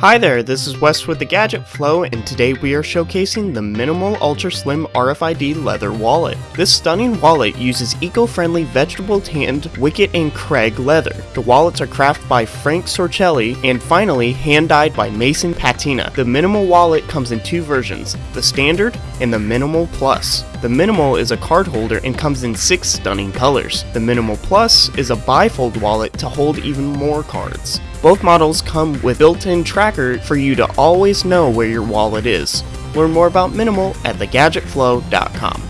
Hi there, this is Wes with the Gadget Flow, and today we are showcasing the Minimal Ultra Slim RFID leather wallet. This stunning wallet uses eco-friendly vegetable tanned Wickett and Craig leather. The wallets are crafted by Frank Sorcelli, and finally hand-dyed by Mason Patina. The Minimal wallet comes in two versions, the Standard and the Minimal Plus. The Minimal is a card holder and comes in six stunning colors. The Minimal Plus is a bifold wallet to hold even more cards. Both models come with built-in tracker for you to always know where your wallet is. Learn more about Minimal at thegadgetflow.com.